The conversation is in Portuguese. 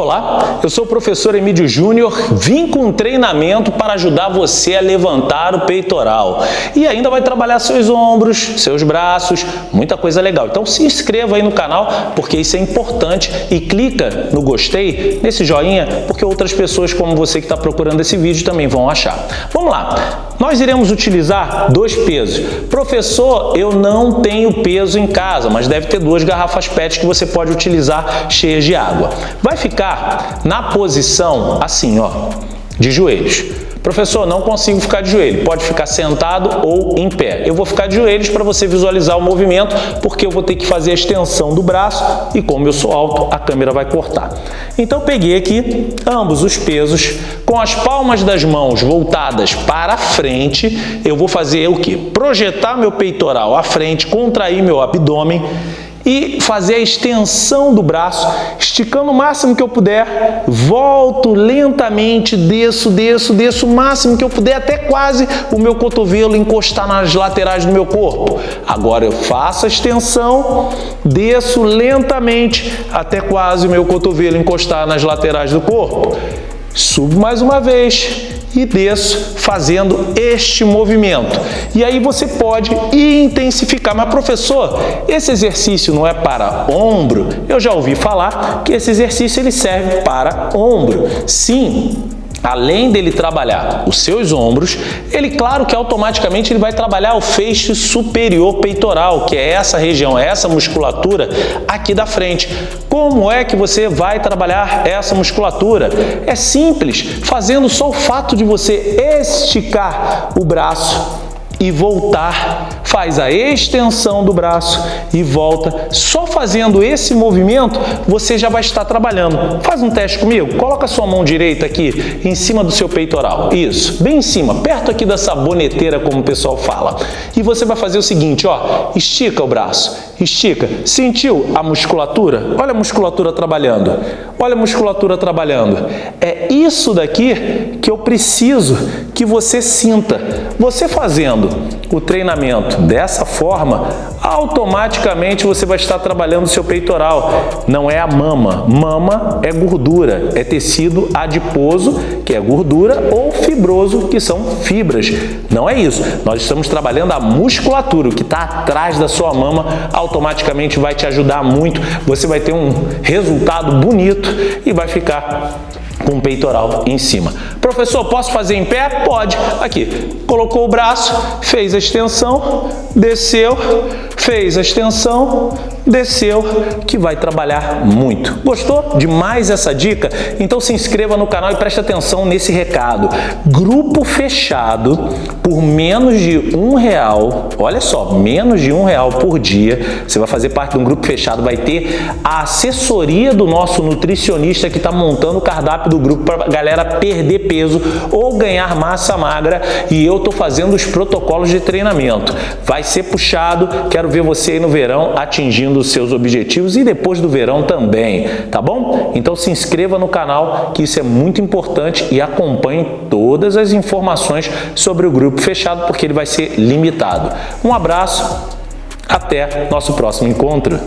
Olá, eu sou o professor Emílio Júnior, vim com um treinamento para ajudar você a levantar o peitoral e ainda vai trabalhar seus ombros, seus braços, muita coisa legal. Então se inscreva aí no canal porque isso é importante e clica no gostei, nesse joinha, porque outras pessoas como você que está procurando esse vídeo também vão achar. Vamos lá, nós iremos utilizar dois pesos. Professor, eu não tenho peso em casa, mas deve ter duas garrafas PET que você pode utilizar cheias de água. Vai ficar na posição assim, ó, de joelhos. Professor, não consigo ficar de joelho. Pode ficar sentado ou em pé. Eu vou ficar de joelhos para você visualizar o movimento, porque eu vou ter que fazer a extensão do braço e como eu sou alto, a câmera vai cortar. Então, peguei aqui ambos os pesos, com as palmas das mãos voltadas para frente, eu vou fazer o que? Projetar meu peitoral à frente, contrair meu abdômen e fazer a extensão do braço, esticando o máximo que eu puder, volto lentamente, desço, desço, desço o máximo que eu puder, até quase o meu cotovelo encostar nas laterais do meu corpo. Agora eu faço a extensão, desço lentamente até quase o meu cotovelo encostar nas laterais do corpo. Subo mais uma vez, e desço fazendo este movimento. E aí você pode intensificar. Mas professor, esse exercício não é para ombro? Eu já ouvi falar que esse exercício ele serve para ombro. Sim, além dele trabalhar os seus ombros, ele, claro que automaticamente ele vai trabalhar o feixe superior peitoral, que é essa região, essa musculatura aqui da frente. Como é que você vai trabalhar essa musculatura? É simples, fazendo só o fato de você esticar o braço e voltar, faz a extensão do braço e volta. Só fazendo esse movimento, você já vai estar trabalhando. Faz um teste comigo, coloca a sua mão direita aqui em cima do seu peitoral, isso, bem em cima, perto aqui da saboneteira, como o pessoal fala. E você vai fazer o seguinte, ó, estica o braço, estica. Sentiu a musculatura? Olha a musculatura trabalhando, olha a musculatura trabalhando. É isso daqui que eu preciso que você sinta. Você fazendo o treinamento dessa forma, automaticamente você vai estar trabalhando o seu peitoral. Não é a mama. Mama é gordura, é tecido adiposo, que é gordura, ou fibroso, que são fibras. Não é isso. Nós estamos trabalhando a musculatura, o que está atrás da sua mama, automaticamente vai te ajudar muito. Você vai ter um resultado bonito e vai ficar com o peitoral em cima. Professor, posso fazer em pé? Pode. Aqui, colocou o braço, fez a extensão, desceu, fez a extensão, desceu, que vai trabalhar muito. Gostou demais essa dica? Então se inscreva no canal e preste atenção nesse recado. Grupo fechado por menos de um real, olha só, menos de um real por dia, você vai fazer parte de um grupo fechado, vai ter a assessoria do nosso nutricionista que está montando o cardápio do grupo para a galera perder peso ou ganhar massa magra e eu estou fazendo os protocolos de treinamento. Vai ser puxado, quero ver você aí no verão atingindo os seus objetivos e depois do verão também, tá bom? Então se inscreva no canal que isso é muito importante e acompanhe todas as informações sobre o grupo fechado porque ele vai ser limitado. Um abraço, até nosso próximo encontro.